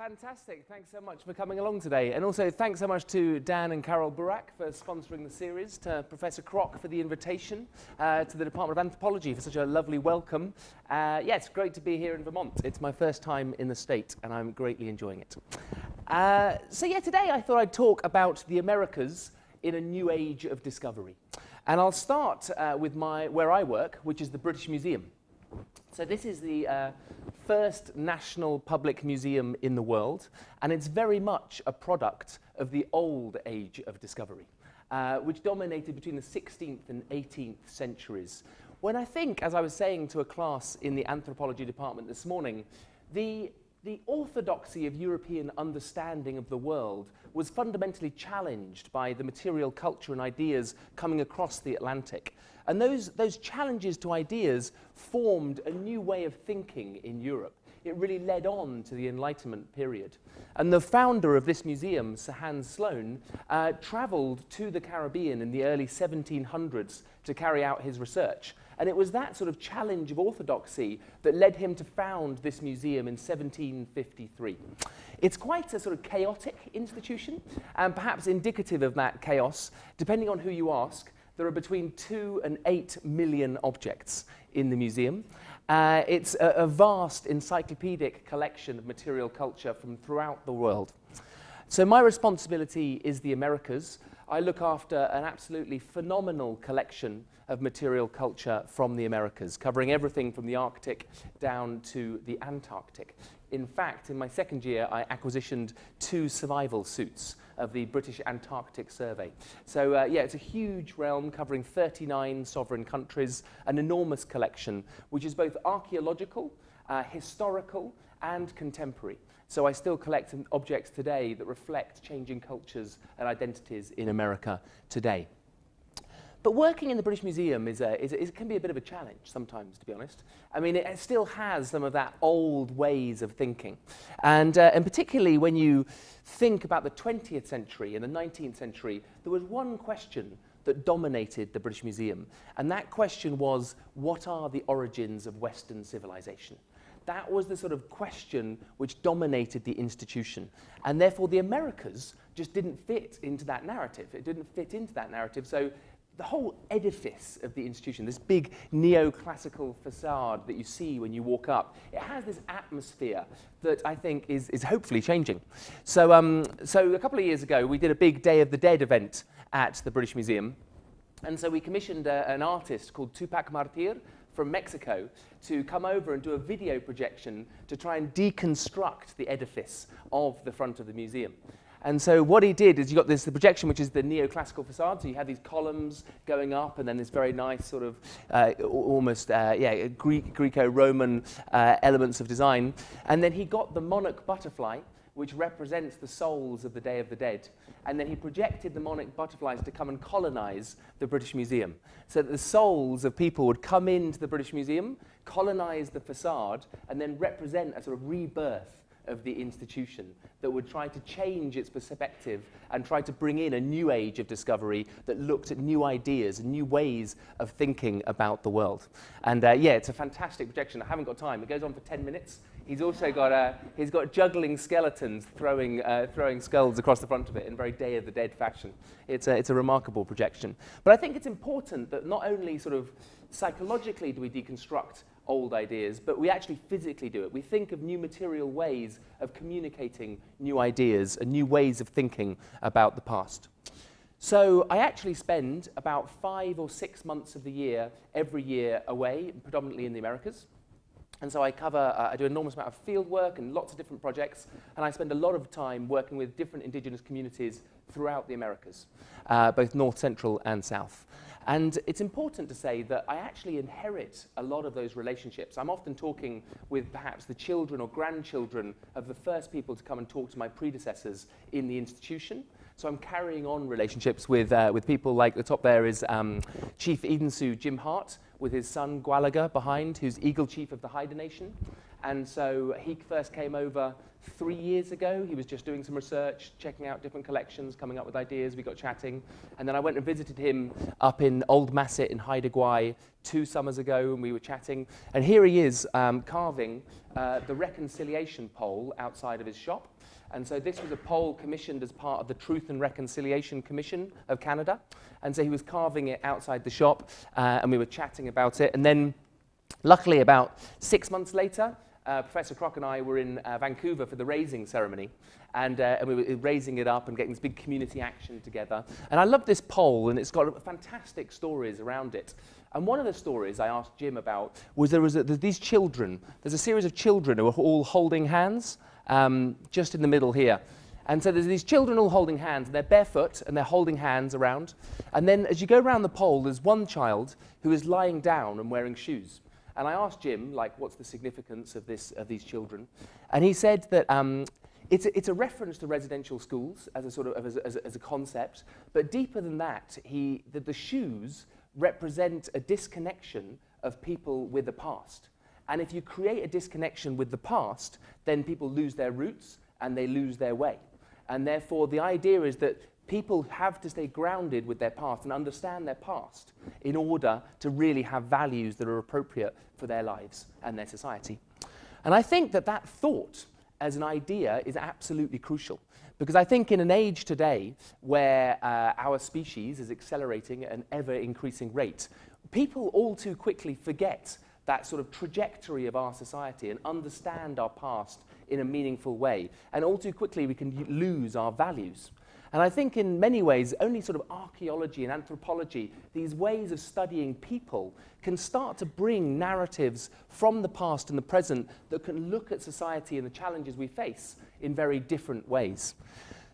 fantastic. Thanks so much for coming along today. And also thanks so much to Dan and Carol Burack for sponsoring the series, to Professor Kroc for the invitation, uh, to the Department of Anthropology for such a lovely welcome. Uh, yeah, it's great to be here in Vermont. It's my first time in the state and I'm greatly enjoying it. Uh, so yeah, today I thought I'd talk about the Americas in a new age of discovery. And I'll start uh, with my, where I work, which is the British Museum. So this is the uh, first national public museum in the world, and it's very much a product of the old age of discovery, uh, which dominated between the 16th and 18th centuries. When I think, as I was saying to a class in the anthropology department this morning, the the orthodoxy of European understanding of the world was fundamentally challenged by the material culture and ideas coming across the Atlantic. And those, those challenges to ideas formed a new way of thinking in Europe. It really led on to the Enlightenment period. And the founder of this museum, Sir Hans Sloane, uh, traveled to the Caribbean in the early 1700s to carry out his research. And it was that sort of challenge of orthodoxy that led him to found this museum in 1753. It's quite a sort of chaotic institution, and perhaps indicative of that chaos, depending on who you ask, there are between two and eight million objects in the museum. Uh, it's a, a vast encyclopedic collection of material culture from throughout the world. So my responsibility is the Americas. I look after an absolutely phenomenal collection of material culture from the Americas, covering everything from the Arctic down to the Antarctic. In fact, in my second year, I acquisitioned two survival suits of the British Antarctic Survey. So uh, yeah, it's a huge realm covering 39 sovereign countries, an enormous collection, which is both archaeological, uh, historical, and contemporary. So I still collect objects today that reflect changing cultures and identities in America today. But working in the British Museum is a, is is, can be a bit of a challenge sometimes, to be honest. I mean, it, it still has some of that old ways of thinking. And, uh, and particularly when you think about the 20th century and the 19th century, there was one question that dominated the British Museum. And that question was, what are the origins of Western civilization? That was the sort of question which dominated the institution. And therefore, the Americas just didn't fit into that narrative. It didn't fit into that narrative. So the whole edifice of the institution, this big neoclassical facade that you see when you walk up, it has this atmosphere that I think is, is hopefully changing. So, um, so a couple of years ago, we did a big Day of the Dead event at the British Museum. And so we commissioned a, an artist called Tupac Martir from Mexico to come over and do a video projection to try and deconstruct the edifice of the front of the museum. And so what he did is you got this the projection, which is the neoclassical facade. So you had these columns going up, and then this very nice sort of uh, almost uh, yeah Greek Greco-Roman uh, elements of design. And then he got the monarch butterfly, which represents the souls of the Day of the Dead. And then he projected the monarch butterflies to come and colonize the British Museum. So that the souls of people would come into the British Museum, colonize the facade, and then represent a sort of rebirth of the institution that would try to change its perspective and try to bring in a new age of discovery that looked at new ideas and new ways of thinking about the world. And uh, yeah, it's a fantastic projection. I haven't got time. It goes on for 10 minutes. He's also got, uh, he's got juggling skeletons throwing, uh, throwing skulls across the front of it in very Day of the Dead fashion. It's a, it's a remarkable projection. But I think it's important that not only sort of psychologically do we deconstruct old ideas, but we actually physically do it. We think of new material ways of communicating new ideas and new ways of thinking about the past. So I actually spend about five or six months of the year, every year away, predominantly in the Americas. And so I cover, uh, I do an enormous amount of field work and lots of different projects, and I spend a lot of time working with different indigenous communities throughout the Americas, uh, both north, central, and south. And it's important to say that I actually inherit a lot of those relationships. I'm often talking with perhaps the children or grandchildren of the first people to come and talk to my predecessors in the institution. So I'm carrying on relationships with, uh, with people like the top there is um, Chief Eden Sioux Jim Hart with his son Gwalaga behind, who's Eagle Chief of the Haida Nation. And so he first came over three years ago. He was just doing some research, checking out different collections, coming up with ideas. We got chatting. And then I went and visited him up in Old Masset in Haida Gwaii two summers ago, and we were chatting. And here he is um, carving uh, the reconciliation pole outside of his shop. And so this was a pole commissioned as part of the Truth and Reconciliation Commission of Canada. And so he was carving it outside the shop, uh, and we were chatting about it. And then, luckily, about six months later, uh, Professor Kroc and I were in uh, Vancouver for the raising ceremony, and, uh, and we were raising it up and getting this big community action together. And I love this pole, and it's got fantastic stories around it. And one of the stories I asked Jim about was there was a, these children. There's a series of children who are all holding hands, um, just in the middle here. And so there's these children all holding hands, and they're barefoot, and they're holding hands around. And then as you go around the pole, there's one child who is lying down and wearing shoes. And I asked Jim, like, what's the significance of, this, of these children? And he said that um, it's, a, it's a reference to residential schools as a sort of as a, as a, as a concept, but deeper than that, he, that the shoes represent a disconnection of people with the past. And if you create a disconnection with the past, then people lose their roots and they lose their way. And therefore, the idea is that people have to stay grounded with their past and understand their past in order to really have values that are appropriate for their lives and their society. And I think that that thought as an idea is absolutely crucial. Because I think in an age today where uh, our species is accelerating at an ever increasing rate, people all too quickly forget that sort of trajectory of our society and understand our past in a meaningful way. And all too quickly we can lose our values. And I think in many ways, only sort of archaeology and anthropology, these ways of studying people, can start to bring narratives from the past and the present that can look at society and the challenges we face in very different ways.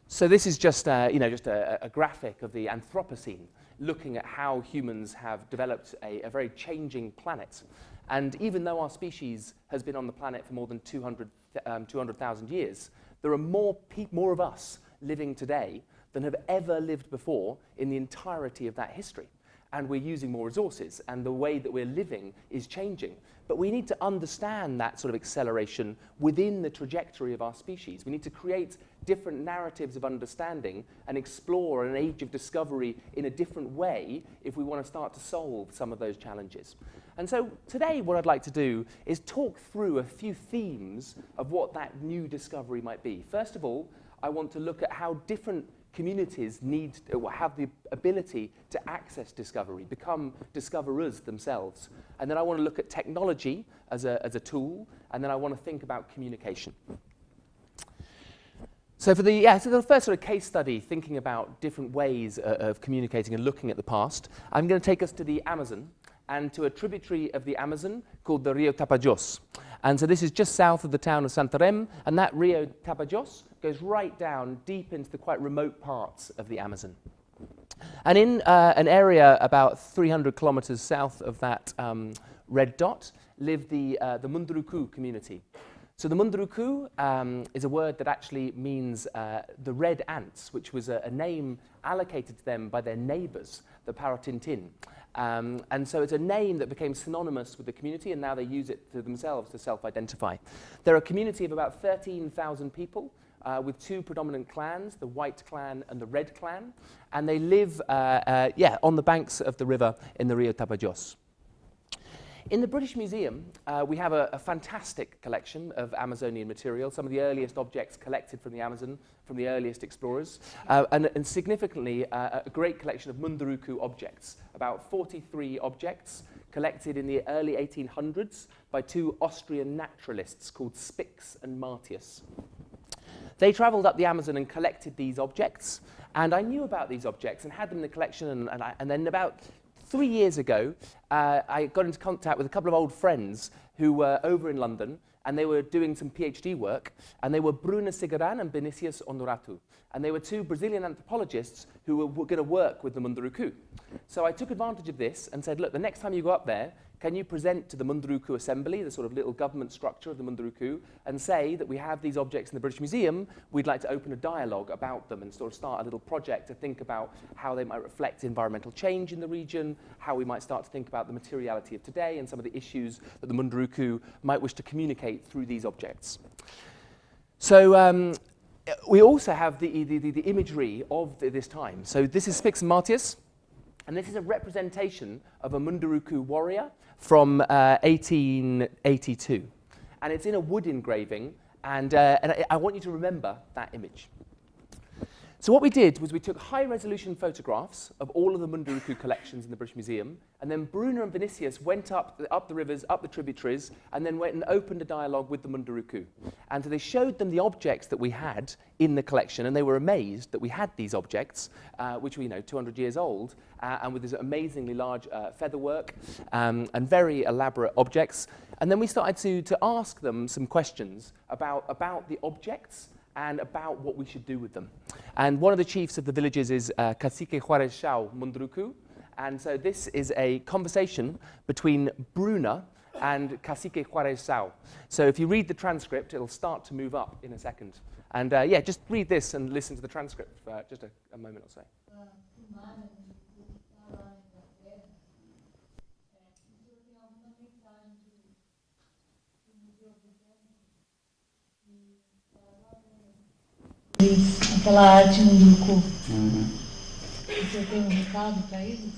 So this is just, uh, you know, just a, a graphic of the Anthropocene, looking at how humans have developed a, a very changing planet. And even though our species has been on the planet for more than 200,000 um, 200, years, there are more, more of us living today than have ever lived before in the entirety of that history. And we're using more resources, and the way that we're living is changing. But we need to understand that sort of acceleration within the trajectory of our species. We need to create different narratives of understanding and explore an age of discovery in a different way if we want to start to solve some of those challenges. And so today what I'd like to do is talk through a few themes of what that new discovery might be. First of all, I want to look at how different communities need or have the ability to access discovery, become discoverers themselves. And then I want to look at technology as a, as a tool, and then I want to think about communication. So for the, yeah, so the first sort of case study, thinking about different ways uh, of communicating and looking at the past, I'm going to take us to the Amazon and to a tributary of the Amazon called the Rio Tapajos. And so this is just south of the town of Santarém, and that Rio Tapajos goes right down deep into the quite remote parts of the Amazon. And in uh, an area about 300 kilometers south of that um, red dot live the, uh, the Munduruku community. So the Munduruku um, is a word that actually means uh, the red ants, which was a, a name allocated to them by their neighbors, the Parintintin. Um, and so it's a name that became synonymous with the community, and now they use it to themselves to self-identify. They're a community of about 13,000 people, uh, with two predominant clans, the White Clan and the Red Clan, and they live, uh, uh, yeah, on the banks of the river in the Rio Tapajos. In the British Museum, uh, we have a, a fantastic collection of Amazonian material, some of the earliest objects collected from the Amazon, from the earliest explorers, uh, and, and significantly, uh, a great collection of Munduruku objects, about 43 objects collected in the early 1800s by two Austrian naturalists called Spix and Martius. They travelled up the Amazon and collected these objects, and I knew about these objects and had them in the collection, and, and, I, and then about three years ago, uh, I got into contact with a couple of old friends who were over in London, and they were doing some PhD work, and they were Bruna Cigaran and Vinicius Honorato. And they were two Brazilian anthropologists who were, were going to work with the Munduruku. So I took advantage of this and said, look, the next time you go up there, can you present to the Munduruku Assembly, the sort of little government structure of the Munduruku, and say that we have these objects in the British Museum, we'd like to open a dialogue about them and sort of start a little project to think about how they might reflect environmental change in the region, how we might start to think about the materiality of today and some of the issues that the Munduruku might wish to communicate through these objects. So um, we also have the, the, the, the imagery of the, this time. So this is Spix and Martius, and this is a representation of a Munduruku warrior from uh, 1882. And it's in a wood engraving, and, uh, and I, I want you to remember that image. So what we did was we took high-resolution photographs of all of the Munduruku collections in the British Museum, and then Bruna and Vinicius went up, up the rivers, up the tributaries, and then went and opened a dialogue with the Munduruku. And so they showed them the objects that we had in the collection, and they were amazed that we had these objects, uh, which were, you know, 200 years old, uh, and with this amazingly large uh, featherwork um, and very elaborate objects. And then we started to, to ask them some questions about, about the objects, and about what we should do with them. And one of the chiefs of the villages is uh, Cacique Juarez Saw Munduruku. And so this is a conversation between Bruna and Cacique Juarez Saw. So if you read the transcript, it'll start to move up in a second. And uh, yeah, just read this and listen to the transcript for just a, a moment or so. Aquela arte grupo. Uhum. Você tem um recado para eles?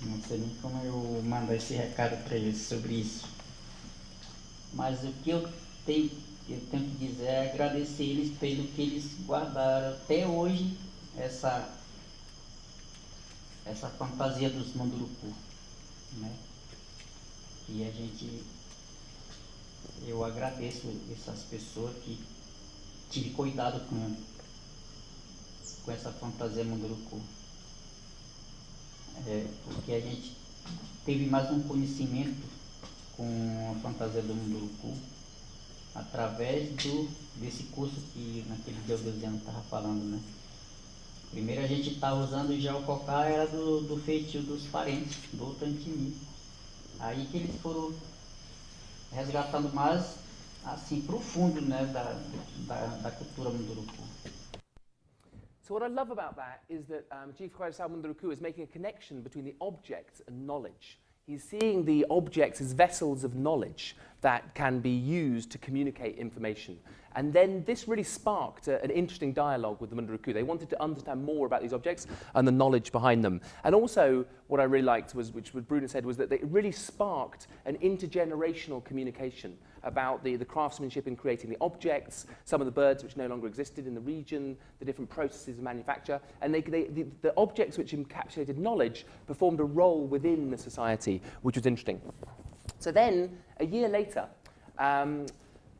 Não sei nem como eu mandar esse recado para eles sobre isso. Mas o que eu tenho, eu tenho que dizer é agradecer eles pelo que eles guardaram até hoje essa, essa fantasia dos Munduruku. Né? E a gente. Eu agradeço essas pessoas que tive cuidado com, com essa fantasia Munduruku. É, porque a gente teve mais um conhecimento com a fantasia do Munduruku através do, desse curso que naquele dia o Deusiano estava falando, né? Primeiro a gente estava usando já o cocá, era do, do feitio dos parentes, do Tantini. Aí que eles foram resgatando mais assim profundo né, da, da, da cultura Munduruku. So what I love about that is that um, Chief Kwaisao Munduruku is making a connection between the object and knowledge. He's seeing the objects as vessels of knowledge that can be used to communicate information. And then this really sparked a, an interesting dialogue with the Munduruku. They wanted to understand more about these objects and the knowledge behind them. And also, what I really liked was, which Bruna said, was that it really sparked an intergenerational communication about the, the craftsmanship in creating the objects, some of the birds which no longer existed in the region, the different processes of manufacture, and they, they, the, the objects which encapsulated knowledge performed a role within the society, which was interesting. So then, a year later, um,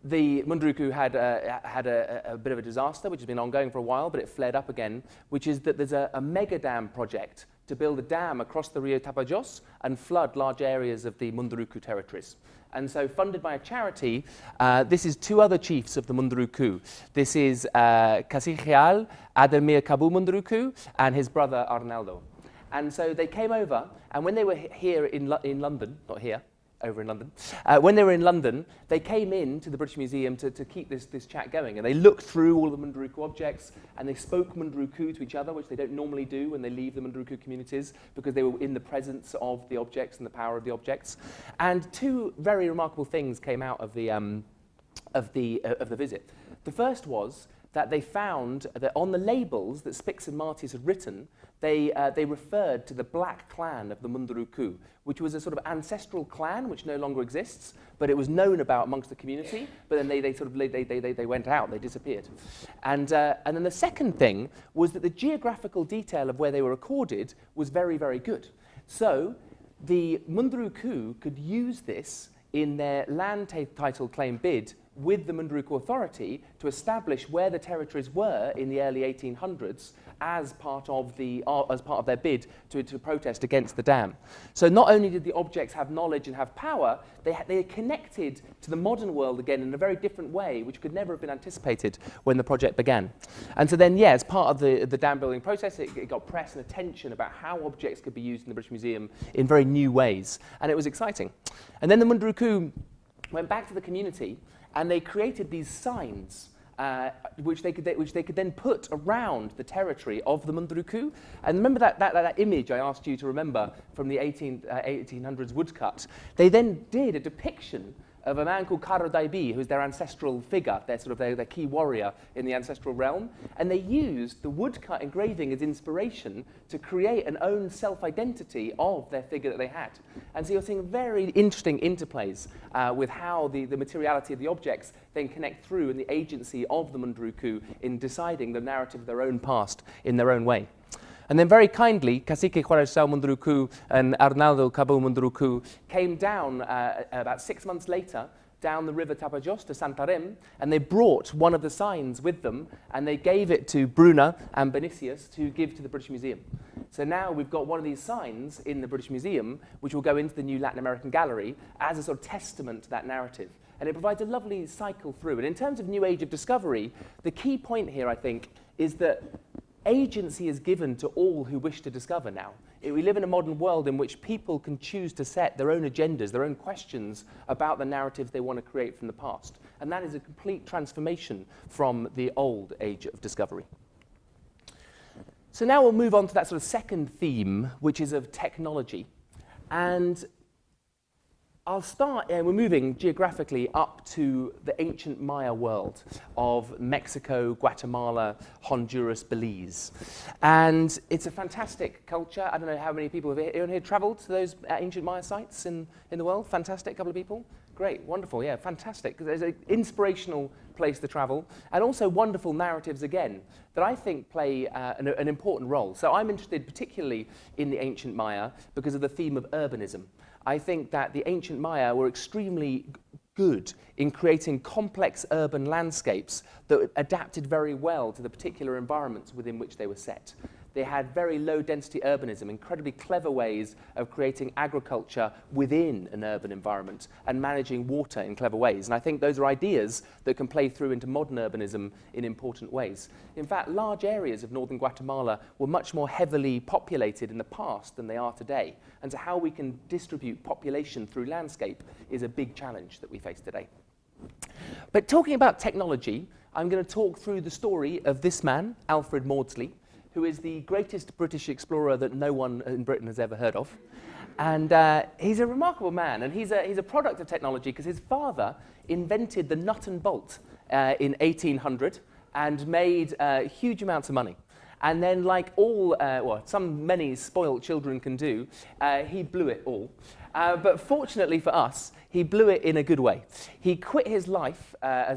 the Munduruku had, uh, had a, a, bit of a disaster, which has been ongoing for a while, but it flared up again, which is that there's a, a mega dam project to build a dam across the Rio Tapajos and flood large areas of the Munduruku territories. And so funded by a charity, uh, this is two other chiefs of the Munduruku. This is uh, Casigial Ademir Kaba Munduruku and his brother Arnaldo. And so they came over, and when they were here in, Lo in London, not here, over in London. Uh, when they were in London, they came in to the British Museum to, to keep this, this chat going. And they looked through all the Munduruku objects and they spoke Munduruku to each other, which they don't normally do when they leave the Munduruku communities because they were in the presence of the objects and the power of the objects. And two very remarkable things came out of the, um, of the, uh, of the visit. The first was that they found that on the labels that Spix and Martius had written, they, uh, they referred to the black clan of the Munduruku, which was a sort of ancestral clan which no longer exists, but it was known about amongst the community, but then they, they sort of they, they, they, they went out, they disappeared. And, uh, and then the second thing was that the geographical detail of where they were recorded was very, very good. So the Munduruku could use this in their land title claim bid with the Munduruku Authority to establish where the territories were in the early 1800s as part of, the, uh, as part of their bid to, to protest against the dam. So not only did the objects have knowledge and have power, they, they are connected to the modern world again in a very different way, which could never have been anticipated when the project began. And so then, yeah, as part of the, the dam building process, it, it got press and attention about how objects could be used in the British Museum in very new ways. And it was exciting. And then the Munduruku went back to the community and they created these signs uh, which, they could, which they could then put around the territory of the Munduruku. And remember that, that, that image I asked you to remember from the 18, uh, 1800s woodcut? They then did a depiction of a man called Karo Daibi, who's their ancestral figure, their sort of their, their key warrior in the ancestral realm. And they used the woodcut engraving as inspiration to create an own self-identity of their figure that they had. And so you're seeing very interesting interplays uh, with how the, the materiality of the objects then connect through and the agency of the Munduruku in deciding the narrative of their own past in their own way. And then very kindly, Cacique Juarez Saw Munduruku and Arnaldo Kaba Munduruku came down uh, about six months later down the river Tapajos to Santarém, and they brought one of the signs with them, and they gave it to Bruna and Vinicius to give to the British Museum. So now we've got one of these signs in the British Museum, which will go into the new Latin American Gallery as a sort of testament to that narrative. And it provides a lovely cycle through. And in terms of New Age of Discovery, the key point here, I think, is that agency is given to all who wish to discover now. We live in a modern world in which people can choose to set their own agendas, their own questions about the narratives they want to create from the past. And that is a complete transformation from the old age of discovery. So now we'll move on to that sort of second theme, which is of technology. And I'll start, uh, we're moving geographically up to the ancient Maya world of Mexico, Guatemala, Honduras, Belize. And it's a fantastic culture. I don't know how many people have here, here traveled to those uh, ancient Maya sites in, in the world. Fantastic, couple of people. Great, wonderful, yeah, fantastic. There's an inspirational place to travel, and also wonderful narratives again that I think play uh, an, an important role. So I'm interested particularly in the ancient Maya because of the theme of urbanism. I think that the ancient Maya were extremely good in creating complex urban landscapes that adapted very well to the particular environments within which they were set. They had very low density urbanism, incredibly clever ways of creating agriculture within an urban environment and managing water in clever ways. And I think those are ideas that can play through into modern urbanism in important ways. In fact, large areas of northern Guatemala were much more heavily populated in the past than they are today. And so how we can distribute population through landscape is a big challenge that we face today. But talking about technology, I'm going to talk through the story of this man, Alfred Maudslay, who is the greatest British explorer that no one in Britain has ever heard of. And uh, he's a remarkable man, and he's a, he's a product of technology because his father invented the nut and bolt uh, in 1800 and made uh, huge amounts of money. And then, like all, uh, well, some many spoiled children can do, uh, he blew it all. Uh, but fortunately for us, he blew it in a good way. He quit his life,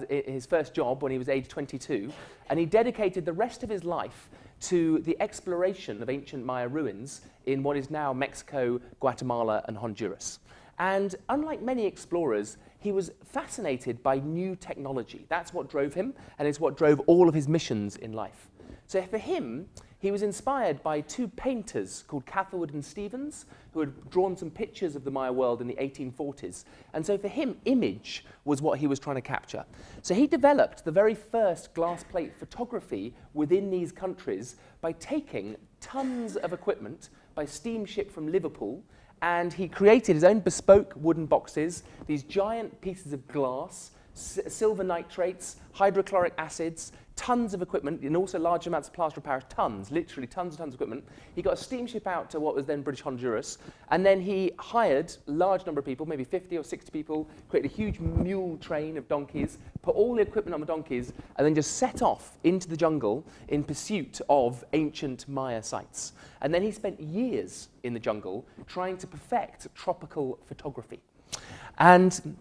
his first job when he was age 22, and he dedicated the rest of his life to the exploration of ancient Maya ruins in what is now Mexico, Guatemala, and Honduras. And unlike many explorers, he was fascinated by new technology. That's what drove him, and it's what drove all of his missions in life. So for him, he was inspired by two painters called Catherwood and Stephens, who had drawn some pictures of the Maya world in the 1840s. And so for him, image was what he was trying to capture. So he developed the very first glass plate photography within these countries by taking tons of equipment by steamship from Liverpool, and he created his own bespoke wooden boxes, these giant pieces of glass, silver nitrates, hydrochloric acids, tons of equipment, and also large amounts of plaster of Paris, tons, literally tons and tons of equipment. He got a steamship out to what was then British Honduras, and then he hired a large number of people, maybe 50 or 60 people, created a huge mule train of donkeys, put all the equipment on the donkeys, and then just set off into the jungle in pursuit of ancient Maya sites. And then he spent years in the jungle trying to perfect tropical photography. And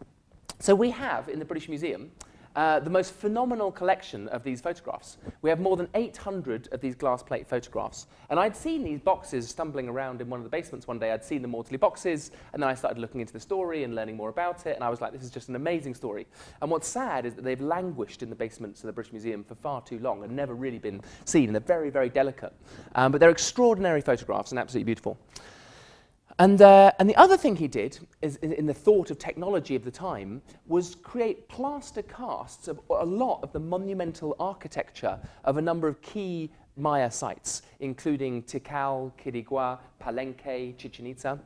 so we have in the British Museum uh, the most phenomenal collection of these photographs. We have more than 800 of these glass plate photographs. And I'd seen these boxes stumbling around in one of the basements one day. I'd seen the Maudslay boxes, and then I started looking into the story and learning more about it, and I was like, this is just an amazing story. And what's sad is that they've languished in the basements of the British Museum for far too long and never really been seen, and they're very, very delicate. Um, but they're extraordinary photographs and absolutely beautiful. And, uh, and the other thing he did, is, in, in the thought of technology of the time, was create plaster casts of a lot of the monumental architecture of a number of key Maya sites, including Tikal, Quirigua, Palenque, Chichen Itza.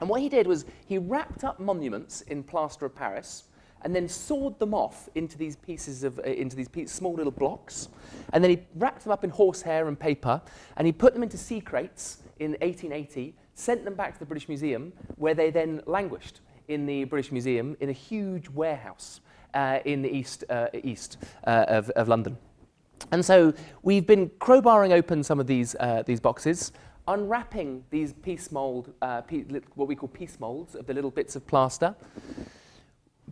And what he did was he wrapped up monuments in plaster of Paris and then sawed them off into these pieces of, uh, into these small little blocks. And then he wrapped them up in horsehair and paper, and he put them into sea crates in 1880 sent them back to the British Museum, where they then languished in the British Museum in a huge warehouse uh, in the east, uh, east uh, of, of London. And so we've been crowbarring open some of these, uh, these boxes, unwrapping these piece mold, uh, what we call piece molds of the little bits of plaster,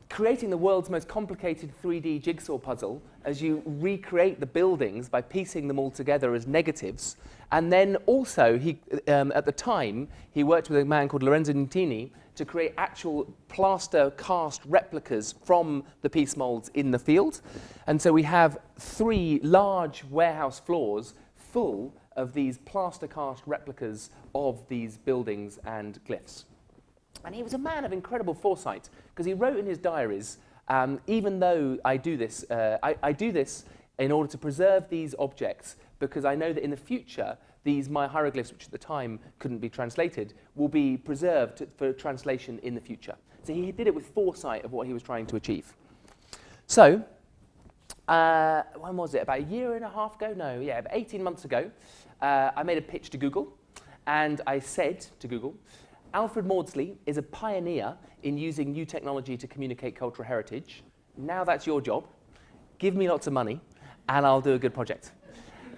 creating the world's most complicated 3D jigsaw puzzle as you recreate the buildings by piecing them all together as negatives. And then also, he, um, at the time, he worked with a man called Lorenzo Giuntini to create actual plaster cast replicas from the piece molds in the field. And so we have three large warehouse floors full of these plaster cast replicas of these buildings and glyphs. And he was a man of incredible foresight because he wrote in his diaries, um, even though I do this, uh, I, I do this in order to preserve these objects because I know that in the future, these Maya hieroglyphs, which at the time couldn't be translated, will be preserved for translation in the future. So he did it with foresight of what he was trying to achieve. So, uh, when was it? About a year and a half ago? No, yeah, about 18 months ago, uh, I made a pitch to Google, and I said to Google, Alfred Maudslay is a pioneer in using new technology to communicate cultural heritage. Now that's your job. Give me lots of money, and I'll do a good project.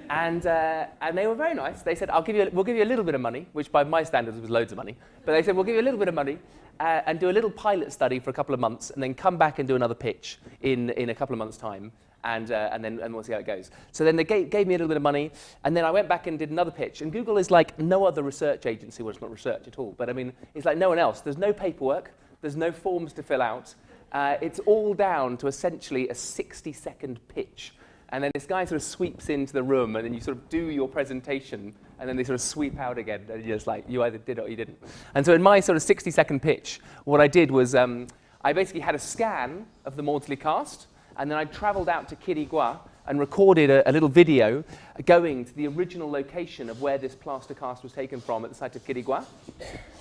And, uh, and they were very nice. They said, I'll give you a, we'll give you a little bit of money, which by my standards was loads of money. But they said, we'll give you a little bit of money uh, and do a little pilot study for a couple of months and then come back and do another pitch in, in a couple of months' time and, uh, and then and we'll see how it goes. So then they gave, gave me a little bit of money, and then I went back and did another pitch. And Google is like no other research agency, well, it's not research at all, but I mean, it's like no one else. There's no paperwork, there's no forms to fill out. Uh, it's all down to essentially a 60-second pitch. And then this guy sort of sweeps into the room, and then you sort of do your presentation, and then they sort of sweep out again, and you're just like, you either did it or you didn't. And so in my sort of 60-second pitch, what I did was um, I basically had a scan of the Maudslay cast, and then I traveled out to Quirigua and recorded a, a, little video going to the original location of where this plaster cast was taken from at the site of Quirigua.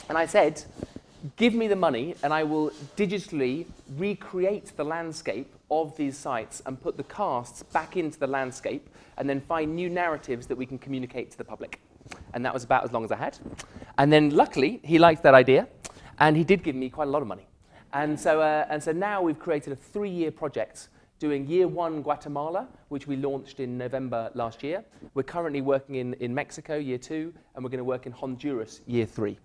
And I said, give me the money and I will digitally recreate the landscape of these sites and put the casts back into the landscape and then find new narratives that we can communicate to the public. And that was about as long as I had. And then luckily, he liked that idea and he did give me quite a lot of money. And so, uh, and so now we've created a three-year project doing year one Guatemala, which we launched in November last year. We're currently working in, in Mexico, year two, and we're going to work in Honduras, year three.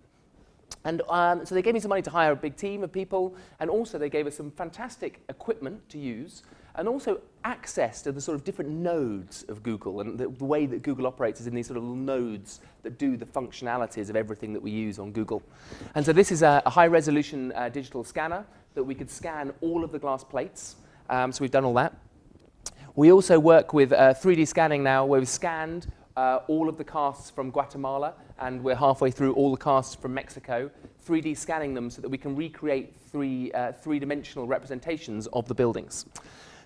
And um, so they gave me some money to hire a big team of people, and also they gave us some fantastic equipment to use, and also access to the sort of different nodes of Google. And the, the way that Google operates is in these sort of nodes that do the functionalities of everything that we use on Google. And so this is a, a high-resolution uh, digital scanner that we could scan all of the glass plates um, so we've done all that. We also work with uh, 3D scanning now, where we've scanned uh, all of the casts from Guatemala, and we're halfway through all the casts from Mexico, 3D scanning them so that we can recreate three, uh, three-dimensional representations of the buildings.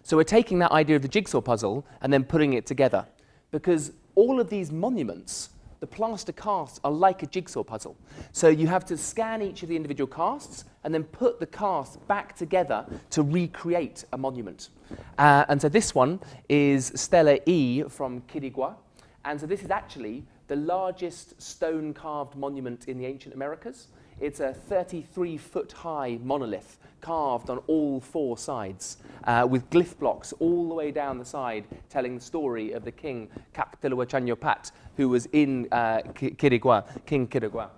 So we're taking that idea of the jigsaw puzzle and then putting it together, because all of these monuments the plaster casts are like a jigsaw puzzle. So you have to scan each of the individual casts and then put the casts back together to recreate a monument. Uh, and so this one is Stela E from Quirigua. And so this is actually the largest stone-carved monument in the ancient Americas. It's a 33-foot high monolith carved on all four sides uh, with glyph blocks all the way down the side telling the story of the king K'ak' Tiliw Chan Yopaat who was in uh, Quirigua, King Quirigua.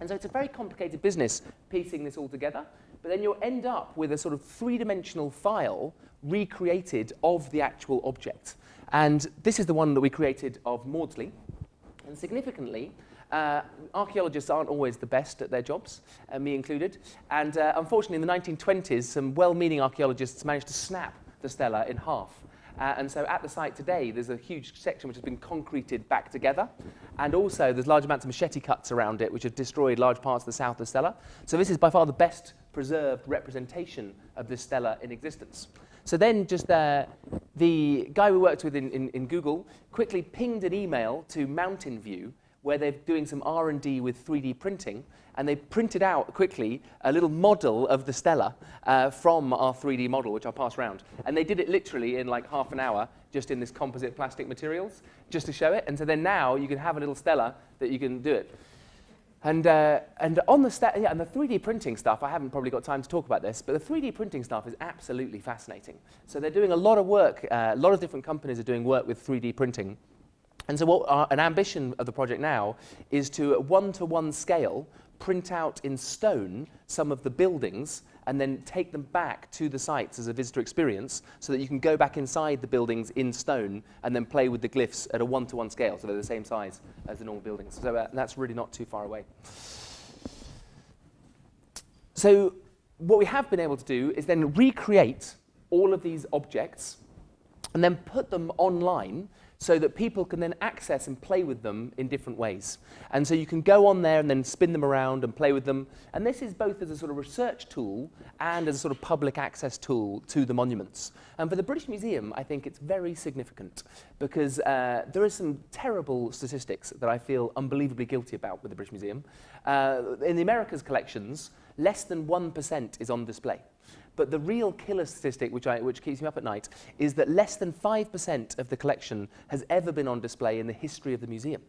And so it's a very complicated business piecing this all together but then you'll end up with a sort of three-dimensional file recreated of the actual object. And this is the one that we created of Maudslay. And significantly, uh, archaeologists aren't always the best at their jobs, uh, me included. And uh, unfortunately, in the 1920s, some well-meaning archaeologists managed to snap the stela in half. Uh, and so at the site today, there's a huge section which has been concreted back together. And also, there's large amounts of machete cuts around it, which have destroyed large parts of the south of the stela. So this is by far the best preserved representation of this stela in existence. So then just uh, the guy we worked with in, in, in Google quickly pinged an email to Mountain View where they're doing some R&D with 3D printing, and they printed out quickly a little model of the stela uh, from our 3D model, which I'll pass around. And they did it literally in like half an hour, just in this composite plastic materials, just to show it. And so then now you can have a little stela that you can do it. And, uh, and on the yeah, and the 3D printing stuff, I haven't probably got time to talk about this, but the 3D printing stuff is absolutely fascinating. So they're doing a lot of work, uh, a lot of different companies are doing work with 3D printing. And so what our, an ambition of the project now is to, at one-to-one scale, print out in stone some of the buildings and then take them back to the sites as a visitor experience so that you can go back inside the buildings in stone and then play with the glyphs at a one-to-one -one scale, so they're the same size as the normal buildings. So uh, that's really not too far away. So what we have been able to do is then recreate all of these objects and then put them online so that people can then access and play with them in different ways. And so you can go on there and then spin them around and play with them. And this is both as a sort of research tool and as a sort of public access tool to the monuments. And for the British Museum, I think it's very significant because uh, there are some terrible statistics that I feel unbelievably guilty about with the British Museum. Uh, in the Americas collections, less than 1% is on display. But the real killer statistic, which, I, which keeps me up at night, is that less than 5% of the collection has ever been on display in the history of the museum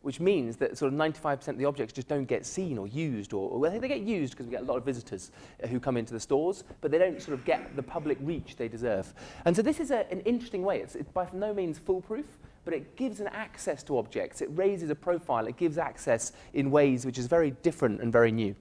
which means that sort of 95% of the objects just don't get seen or used, or, or they get used because we get a lot of visitors uh, who come into the stores, but they don't sort of get the public reach they deserve. And so this is a, an interesting way. It's, it's by no means foolproof, but it gives an access to objects. It raises a profile. It gives access in ways which is very different and very new.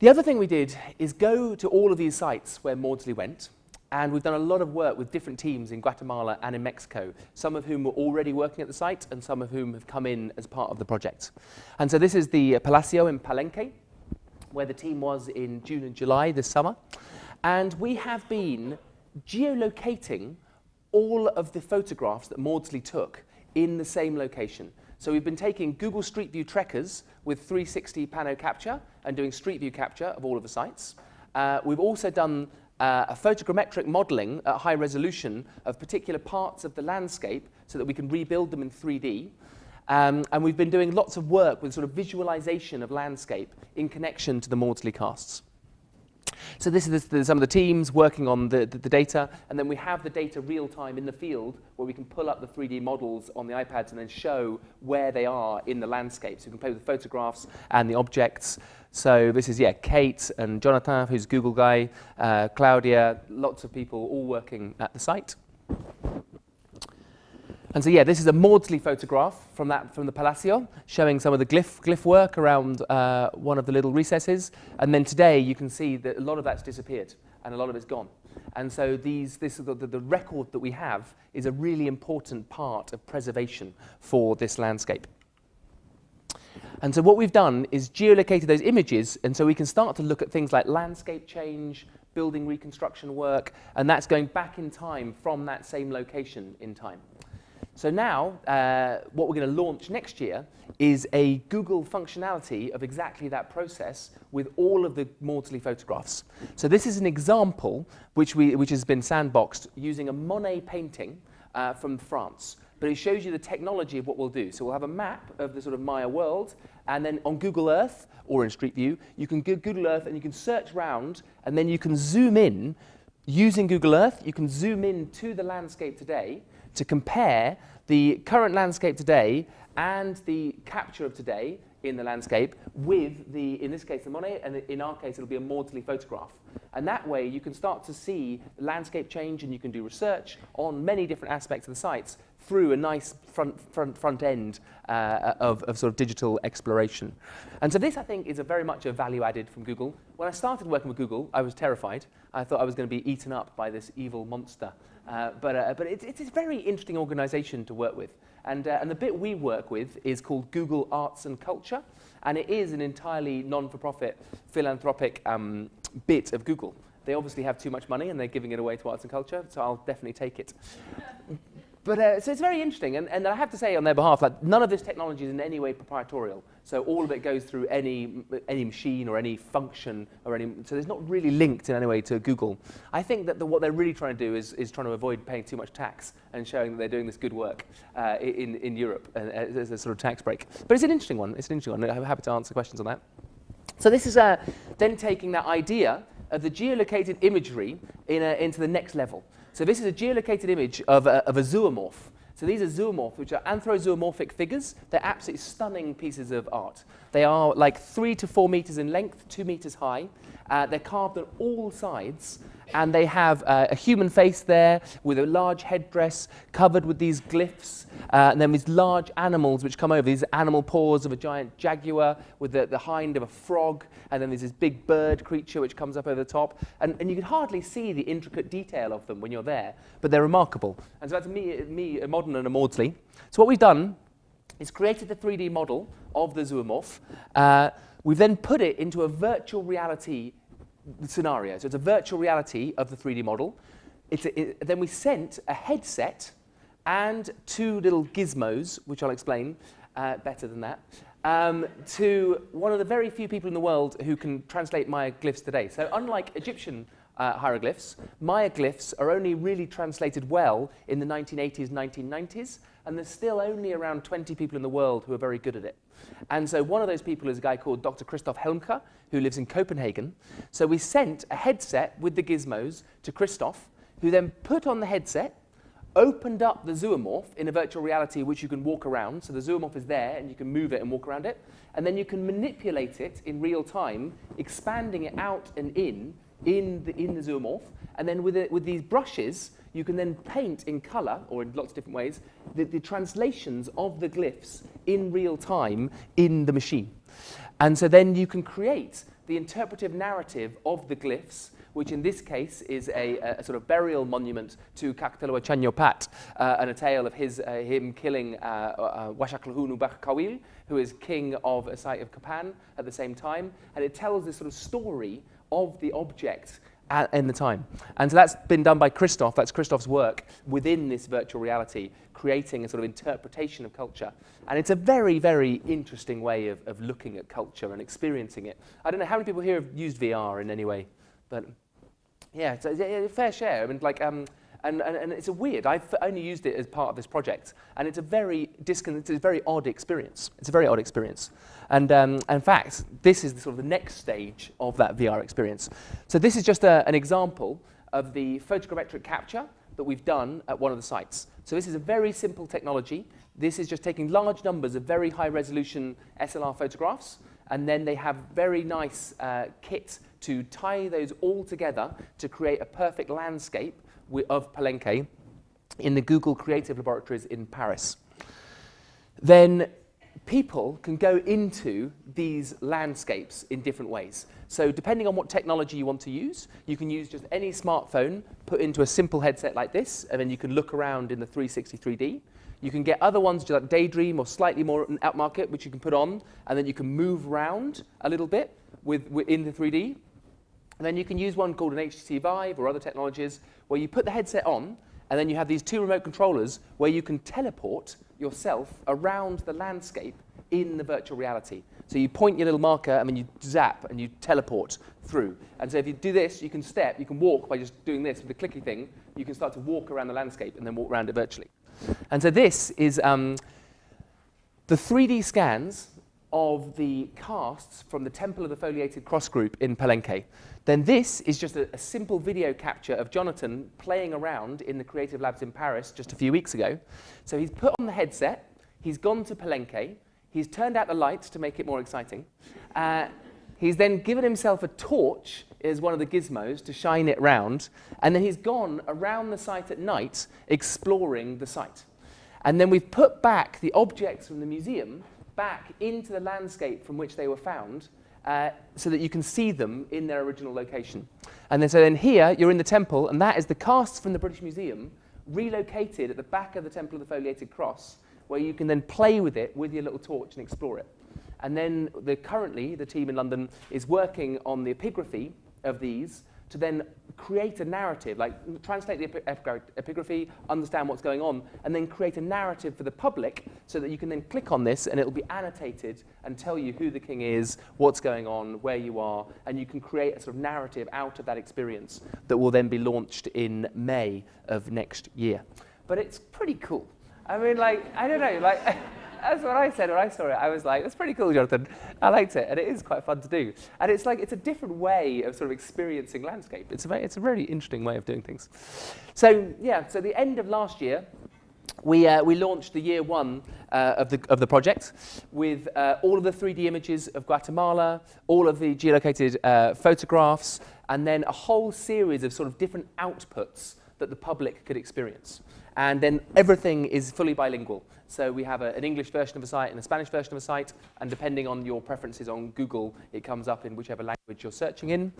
The other thing we did is go to all of these sites where Maudslay went, and we've done a lot of work with different teams in Guatemala and in Mexico, some of whom were already working at the site and some of whom have come in as part of the project. And so this is the uh, Palacio in Palenque, where the team was in June and July this summer. And we have been geolocating all of the photographs that Maudslay took in the same location. So we've been taking Google Street View trackers with 360 pano capture and doing Street View capture of all of the sites. Uh, we've also done uh, a photogrammetric modeling at high resolution of particular parts of the landscape so that we can rebuild them in 3D. Um, and we've been doing lots of work with sort of visualization of landscape in connection to the Maudslay casts. So this is the, some of the teams working on the, the, the, data, and then we have the data real time in the field where we can pull up the 3D models on the iPads and then show where they are in the landscape. So we can play with the photographs and the objects. So this is, yeah, Kate and Jonathan, who's Google guy, uh, Claudia, lots of people all working at the site. And so, yeah, this is a Maudslay photograph from, that, from the Palacio, showing some of the glyph, glyph work around uh, one of the little recesses. And then today, you can see that a lot of that's disappeared, and a lot of it's gone. And so these, this, the, the record that we have is a really important part of preservation for this landscape. And so what we've done is geolocated those images, and so we can start to look at things like landscape change, building reconstruction work, and that's going back in time from that same location in time. So now, uh, what we're going to launch next year is a Google functionality of exactly that process with all of the Maudslay photographs. So this is an example which, we, which has been sandboxed using a Monet painting uh, from France. But it shows you the technology of what we'll do. So we'll have a map of the sort of Maya world, and then on Google Earth or in Street View, you can go Google Earth and you can search around, and then you can zoom in using Google Earth. You can zoom in to the landscape today, to compare the current landscape today and the capture of today in the landscape with the, in this case, the Monet, and in our case, it'll be a Maudslay photograph. And that way you can start to see landscape change and you can do research on many different aspects of the sites through a nice front, front, front end uh, of, of sort of digital exploration. And so this, I think, is a very much a value added from Google. When I started working with Google, I was terrified. I thought I was going to be eaten up by this evil monster. Uh, but uh, but it, it's a very interesting organization to work with. And, uh, and the bit we work with is called Google Arts and Culture. And it is an entirely non-for-profit philanthropic um, bit of Google. They obviously have too much money and they're giving it away to arts and culture, so I'll definitely take it. But uh, so it's very interesting, and, and I have to say on their behalf, like none of this technology is in any way proprietorial. So all of it goes through any any machine or any function or any. So it's not really linked in any way to Google. I think that the, what they're really trying to do is is trying to avoid paying too much tax and showing that they're doing this good work uh, in in Europe uh, as a sort of tax break. But it's an interesting one. It's an interesting one. I'm happy to answer questions on that. So this is uh, then taking that idea of the geolocated imagery in a, into the next level. So this is a geolocated image of a, of a zoomorph. So these are zoomorphs, which are anthrozoomorphic figures. They're absolutely stunning pieces of art. They are like three to four meters in length, two meters high. Uh, they're carved on all sides, and they have uh, a human face there with a large headdress covered with these glyphs, uh, and then these large animals which come over, these animal paws of a giant jaguar with the, the hind of a frog, and then there's this big bird creature which comes up over the top, and, and you can hardly see the intricate detail of them when you're there, but they're remarkable. And so that's me, me a modern and a Maudslay. So what we've done is created the 3D model of the zoomorph. Uh, we've then put it into a virtual reality scenario. So it's a virtual reality of the 3D model. A, it, then we sent a headset and two little gizmos, which I'll explain uh, better than that, um, to one of the very few people in the world who can translate Maya glyphs today. So unlike Egyptian uh, hieroglyphs, Maya glyphs are only really translated well in the 1980s, 1990s, and there's still only around 20 people in the world who are very good at it. And so one of those people is a guy called Dr. Christoph Helmke, who lives in Copenhagen. So we sent a headset with the gizmos to Christoph, who then put on the headset, opened up the zoomorph in a virtual reality which you can walk around. So the zoomorph is there and you can move it and walk around it. And then you can manipulate it in real time, expanding it out and in in the, in the zoomorph. And then with, it, with these brushes, you can then paint in color, or in lots of different ways, the, the translations of the glyphs in real time in the machine. And so then you can create the interpretive narrative of the glyphs, which in this case is a, a sort of burial monument to K'ak' Tiliw Chan Yopaat, uh, and a tale of his, uh, him killing uh, uh, Waxaklajuun who is king of a site of Copan at the same time. And it tells this sort of story of the object at, in the time. And so that's been done by Christoph, that's Christoph's work within this virtual reality, creating a sort of interpretation of culture. And it's a very, very interesting way of, of looking at culture and experiencing it. I don't know how many people here have used VR in any way, but yeah, it's a, a fair share. I mean, like, um, and, and, and it's a weird, I've only used it as part of this project, and it's a very, discon it's a very odd experience. It's a very odd experience. And um, in fact, this is the, sort of the next stage of that VR experience. So this is just a, an example of the photogrammetric capture that we've done at one of the sites. So this is a very simple technology. This is just taking large numbers of very high resolution SLR photographs, and then they have very nice uh, to tie those all together to create a perfect landscape of Palenque in the Google Creative Laboratories in Paris. Then people can go into these landscapes in different ways. So depending on what technology you want to use, you can use just any smartphone put into a simple headset like this, and then you can look around in the 360 3D. You can get other ones like Daydream or slightly more outmarket, which you can put on, and then you can move around a little bit with, within the 3D. And then you can use one called an HTC Vive or other technologies where you put the headset on and then you have these two remote controllers where you can teleport yourself around the landscape in the virtual reality. So you point your little marker and then you zap and you teleport through. And so if you do this, you can step, you can walk by just doing this with the clicky thing. You can start to walk around the landscape and then walk around it virtually. And so this is um, the 3D scans of the casts from the Temple of the Foliated Cross group in Palenque. Then this is just a, a, simple video capture of Jonathan playing around in the Creative Labs in Paris just a few weeks ago. So he's put on the headset, he's gone to Palenque, he's turned out the lights to make it more exciting. Uh, He's then given himself a torch as one of the gizmos to shine it round, and then he's gone around the site at night exploring the site. And then we've put back the objects from the museum back into the landscape from which they were found uh, so that you can see them in their original location. And then so then here you're in the temple, and that is the casts from the British Museum relocated at the back of the Temple of the Foliated Cross, where you can then play with it with your little torch and explore it. And then the, currently, the team in London is working on the epigraphy of these to then create a narrative, like translate the epigraphy, understand what's going on, and then create a narrative for the public so that you can then click on this and it will be annotated and tell you who the king is, what's going on, where you are, and you can create a sort of narrative out of that experience that will then be launched in May of next year. But it's pretty cool. I mean, like, I don't know, like, that's what I said when I saw it. I was like, that's pretty cool, Jonathan. I liked it, and it is quite fun to do. And it's like, it's a different way of sort of experiencing landscape. It's a, it's a really interesting way of doing things. So, yeah, so the end of last year, we, uh, we launched the year one uh, of, the, of the project with uh, all of the 3D images of Guatemala, all of the geolocated uh, photographs, and then a whole series of sort of different outputs that the public could experience. And then everything is fully bilingual. So we have a, an English version of a site and a Spanish version of a site, and depending on your preferences on Google, it comes up in whichever language you're searching in.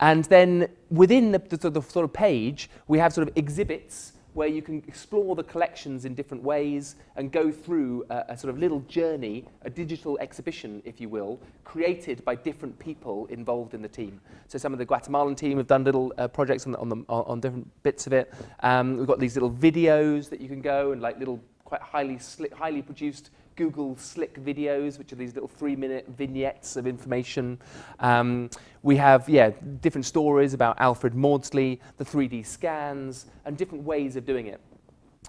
And then within the, the, the sort of page, we have sort of exhibits where you can explore the collections in different ways and go through a, a, sort of little journey, a digital exhibition, if you will, created by different people involved in the team. So some of the Guatemalan team have done little uh, projects on, the, on, the, on different bits of it. Um, we've got these little videos that you can go and like little quite highly, slick, highly produced Google Slick videos, which are these little three-minute vignettes of information. Um, we have, yeah, different stories about Alfred Maudslay, the 3D scans, and different ways of doing it.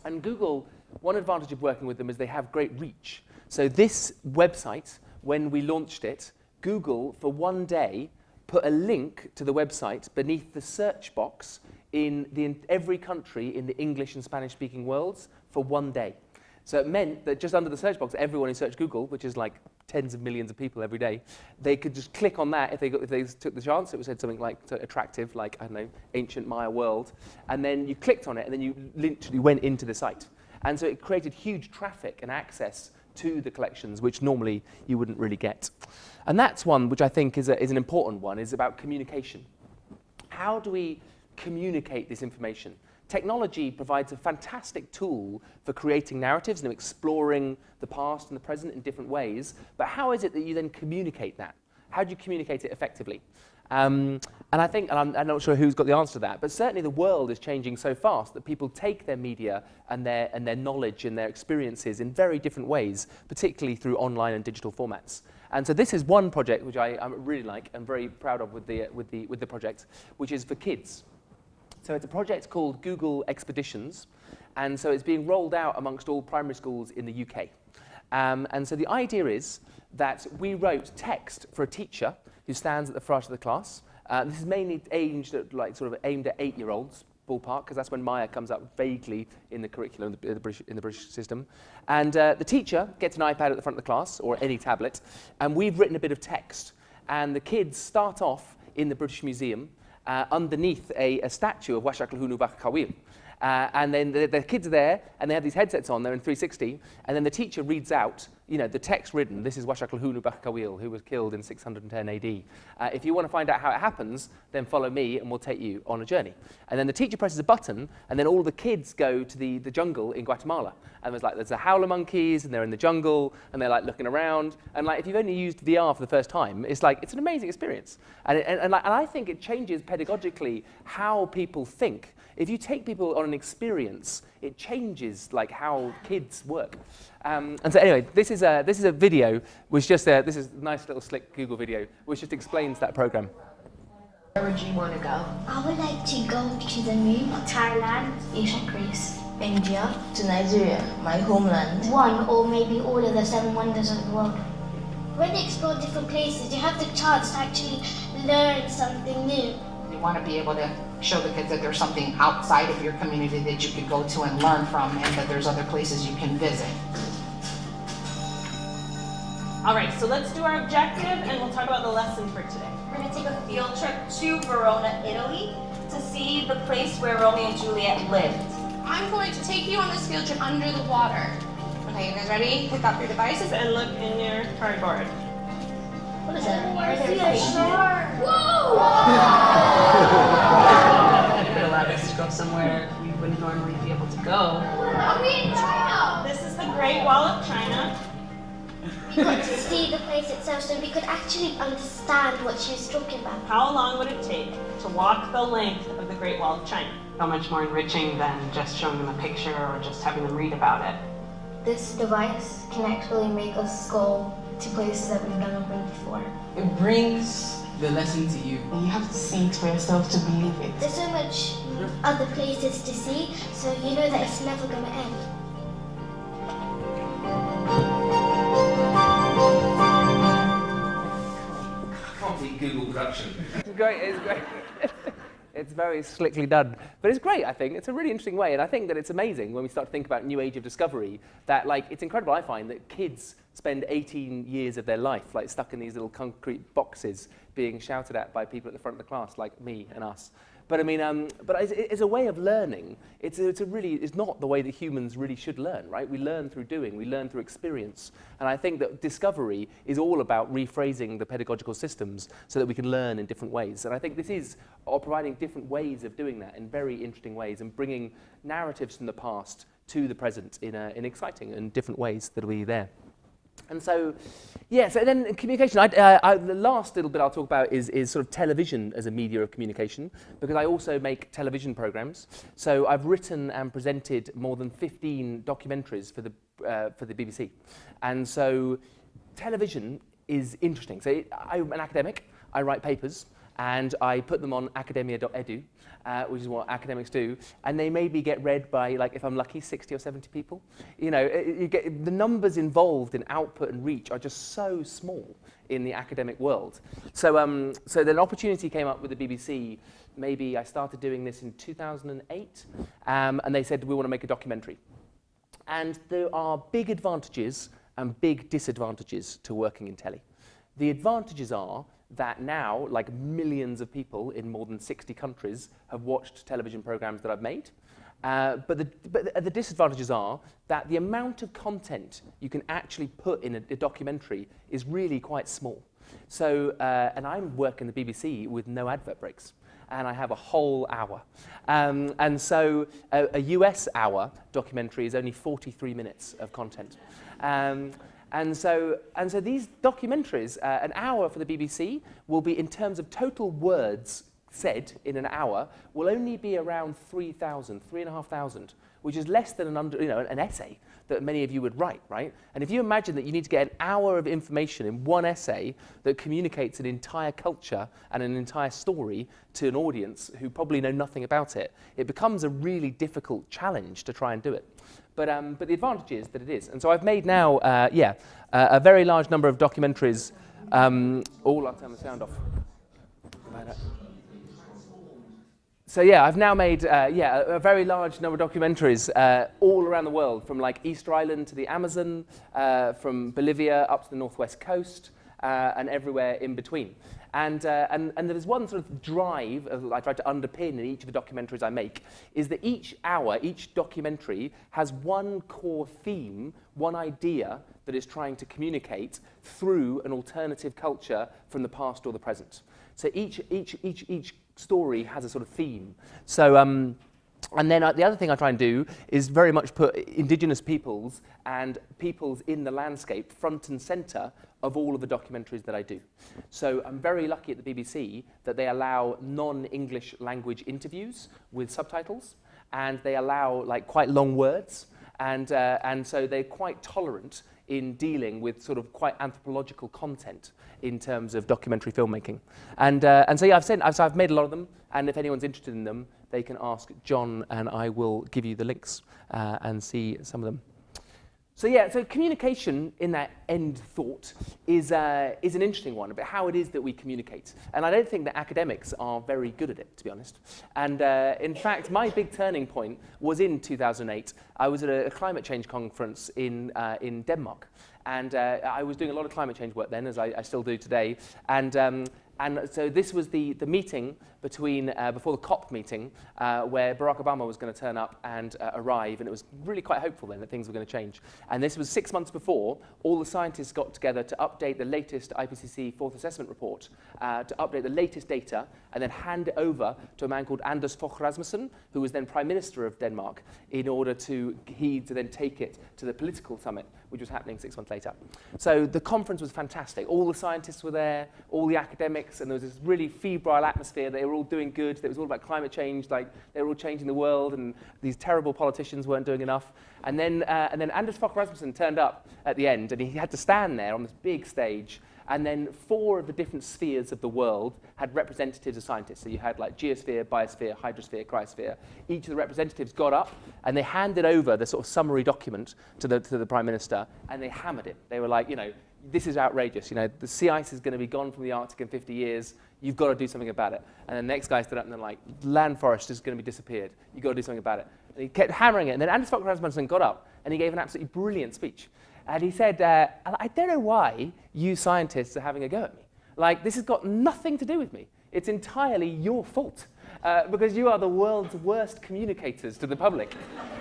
And Google, one advantage of working with them is they have great reach. So this website, when we launched it, Google, for one day, put a link to the website beneath the search box in, the, in every country in the English and Spanish-speaking worlds for one day. So it meant that just under the search box, everyone who searched Google, which is like tens of millions of people every day, they could just click on that if they, got, if they took the chance. It was said something like attractive, like, I don't know, ancient Maya world. And then you clicked on it, and then you literally went into the site. And so it created huge traffic and access to the collections, which normally you wouldn't really get. And that's one which I think is, a, is an important one, is about communication. How do we communicate this information? Technology provides a fantastic tool for creating narratives and exploring the past and the present in different ways. But how is it that you then communicate that? How do you communicate it effectively? Um, and I think, and I'm, I'm, not sure who's got the answer to that, but certainly the world is changing so fast that people take their media and their, and their knowledge and their experiences in very different ways, particularly through online and digital formats. And so this is one project which I, I really like and very proud of with the, with, the, with the project, which is for kids. So it's a project called Google Expeditions, and so it's being rolled out amongst all primary schools in the UK. Um, and so the idea is that we wrote text for a teacher who stands at the front of the class. Uh, this is mainly aimed at, like, sort of aimed at eight-year-olds, ballpark, because that's when Maya comes up vaguely in the curriculum in the British, in the British system. And uh, the teacher gets an iPad at the front of the class, or any tablet, and we've written a bit of text. And the kids start off in the British Museum, uh, underneath a, a statue of Waxaklajuun Ub'aah K'awiil. Uh, and then the, the kids are there, and they have these headsets on, they're in 360, and then the teacher reads out, you know, the text written, this is Waxaklajuun Ub'aah K'awiil, who was killed in 610 AD. Uh, if you want to find out how it happens, then follow me, and we'll take you on a journey. And then the teacher presses a button, and then all the kids go to the, the jungle in Guatemala. And there's like, there's the howler monkeys, and they're in the jungle, and they're like looking around. And like, if you've only used VR for the first time, it's like, it's an amazing experience. And, it, and, and, like, and I think it changes pedagogically how people think if you take people on an experience, it changes like how kids work. Um, and so anyway, this is a, this is a video, which just, a, this is a nice little slick Google video, which just explains that program. Where would you want to go? I would like to go to the moon, Thailand, ancient Greece, India, to Nigeria, my homeland. One or maybe all of the seven wonders of the world. When you explore different places, you have the chance to actually learn something new You want to be able to show the kids that there's something outside of your community that you could go to and learn from and that there's other places you can visit. All right, so let's do our objective and we'll talk about the lesson for today. We're going to take a field trip to Verona, Italy to see the place where Romeo and Juliet lived. I'm going to take you on this field trip under the water. Okay, you guys ready? Pick up your devices. And look in your cardboard. What is that? I see a shark. Whoa! It would allow us to go somewhere we wouldn't normally be able to go. Are we in China? This is the Great Wall of China. We got to see the place itself so we could actually understand what she was talking about. How long would it take to walk the length of the Great Wall of China? So much more enriching than just showing them a picture or just having them read about it. This device can actually make us go to places that we've never been before. It brings the lesson to you. You have to see it for yourself to believe it. There's so much other places to see, so you know that it's never going to end. Google production. It's great. It's great. it's very slickly done, but it's great. I think it's a really interesting way, and I think that it's amazing when we start to think about new age of discovery. That like it's incredible. I find that kids spend 18 years of their life like stuck in these little concrete boxes, being shouted at by people at the front of the class, like me and us. But I mean, um, but it's, it's a way of learning. It's it's a really, it's not the way that humans really should learn, right? We learn through doing, we learn through experience. And I think that discovery is all about rephrasing the pedagogical systems so that we can learn in different ways. And I think this is or providing different ways of doing that in very interesting ways and bringing narratives from the past to the present in, in exciting and different ways that be there. And so, yeah, so then communication, I, uh, I, the last little bit I'll talk about is, is sort of television as a media of communication, because I also make television programs. So I've written and presented more than 15 documentaries for the, uh, for the BBC. And so television is interesting. So it, I'm an academic, I write papers, and I put them on academia.edu, uh, which is what academics do, and they maybe get read by, like, if I'm lucky, 60 or 70 people. You know, it, you get, the numbers involved in output and reach are just so small in the academic world. So, um, so then an opportunity came up with the BBC. Maybe I started doing this in 2008, um, and they said, we want to make a documentary. And there are big advantages and big disadvantages to working in telly. The advantages are that now, like millions of people in more than 60 countries, have watched television programs that I've made. Uh, but, the, but the, the disadvantages are that the amount of content you can actually put in a, a documentary is really quite small. So, uh, and I'm working the BBC with no advert breaks and I have a whole hour. Um, and so a, a US hour documentary is only 43 minutes of content. Um, and so, and so these documentaries, uh, an hour for the BBC, will be, in terms of total words said in an hour, will only be around 3,000, 3,500, which is less than an, under, you know, an essay that many of you would write, right? And if you imagine that you need to get an hour of information in one essay that communicates an entire culture and an entire story to an audience who probably know nothing about it, it becomes a really difficult challenge to try and do it. But, um, but the advantage is that it is. And so I've made now, uh, yeah, uh, a very large number of documentaries. Um, all, I'll turn the sound off. So yeah, I've now made uh, yeah, a, a, very large number of documentaries uh, all around the world, from like Easter Island to the Amazon, uh, from Bolivia up to the northwest coast, uh, and everywhere in between. And, uh, and, and there's one sort of drive that I try to underpin in each of the documentaries I make, is that each hour, each documentary has one core theme, one idea that is trying to communicate through an alternative culture from the past or the present. So each, each, each, each story has a sort of theme. So, um, and then uh, the other thing I try and do is very much put indigenous peoples and peoples in the landscape front and center of all of the documentaries that I do. So I'm very lucky at the BBC that they allow non-English language interviews with subtitles and they allow like quite long words and, uh, and so they're quite tolerant in dealing with sort of quite anthropological content in terms of documentary filmmaking. And, uh, and so yeah, I've, sent, I've, so I've made a lot of them, and if anyone's interested in them, they can ask John, and I will give you the links uh, and see some of them. So yeah, so communication in that end thought is, uh, is an interesting one about how it is that we communicate. And I don't think that academics are very good at it, to be honest. And uh, in fact, my big turning point was in 2008. I was at a, climate change conference in, uh, in Denmark. And uh, I was doing a lot of climate change work then, as I, I still do today. And um, and so this was the, the meeting between, uh, before the COP meeting, uh, where Barack Obama was going to turn up and uh, arrive, and it was really quite hopeful then that things were going to change. And this was six months before all the scientists got together to update the latest IPCC fourth assessment report, uh, to update the latest data, and then hand it over to a man called Anders Fogh Rasmussen, who was then Prime Minister of Denmark, in order to he to then take it to the political summit, which was happening six months later. So the conference was fantastic. All the scientists were there, all the academics, and there was this really febrile atmosphere. They were all doing good. It was all about climate change, like they were all changing the world, and these terrible politicians weren't doing enough. And then, uh, and then Anders Fogh Rasmussen turned up at the end, and he had to stand there on this big stage and then four of the different spheres of the world had representatives of scientists. So you had like geosphere, biosphere, hydrosphere, cryosphere. Each of the representatives got up and they handed over the sort of summary document to the, to the prime minister and they hammered it. They were like, you know, this is outrageous. You know, the sea ice is going to be gone from the Arctic in 50 years. You've got to do something about it. And the next guy stood up and they're like, land forest is going to be disappeared. You've got to do something about it. And he kept hammering it. And then Anders Fogh Rasmussen got up and he gave an absolutely brilliant speech. And he said, uh, I don't know why you scientists are having a go at me. Like, this has got nothing to do with me. It's entirely your fault uh, because you are the world's worst communicators to the public.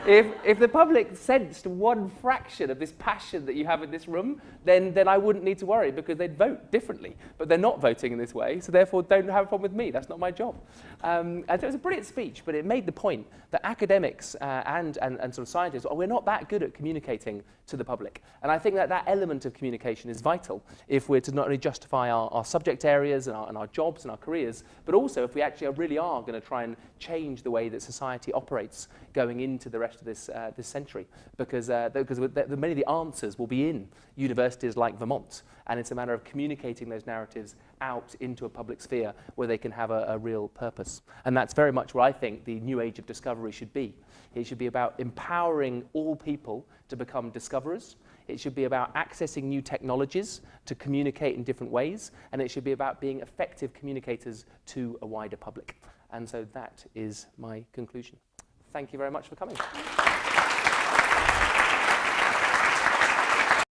if, if the public sensed one fraction of this passion that you have in this room, then, then I wouldn't need to worry because they'd vote differently. But they're not voting in this way, so therefore don't have a problem with me. That's not my job. Um, and so it was a brilliant speech, but it made the point that academics uh, and, and, and sort of scientists, oh, we're not that good at communicating to the public. And I think that that element of communication is vital if we're to not only justify our, our subject areas and our, and our jobs and our careers, but also if we actually really are going to try and change the way that society operates going into the rest of this, uh, this century. Because, uh, because many of the answers will be in universities like Vermont. And it's a matter of communicating those narratives out into a public sphere where they can have a, a real purpose. And that's very much what I think the new age of discovery should be. It should be about empowering all people to become discoverers. It should be about accessing new technologies to communicate in different ways. And it should be about being effective communicators to a wider public. And so that is my conclusion. Thank you very much for coming.